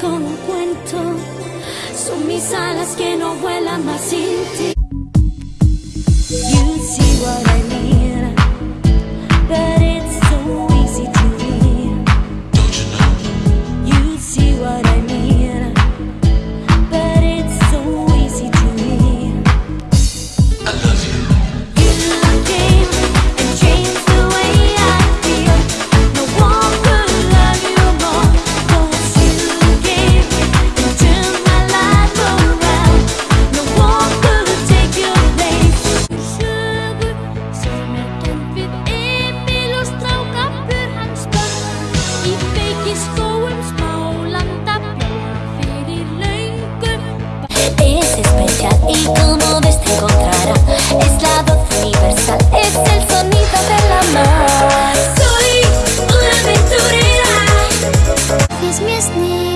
como cuento. Son mis alas que no vuelan más sin ti. como ves te encontrará. Es la voz universal, es el sonido de la mar. Soy una aventurera. Es mi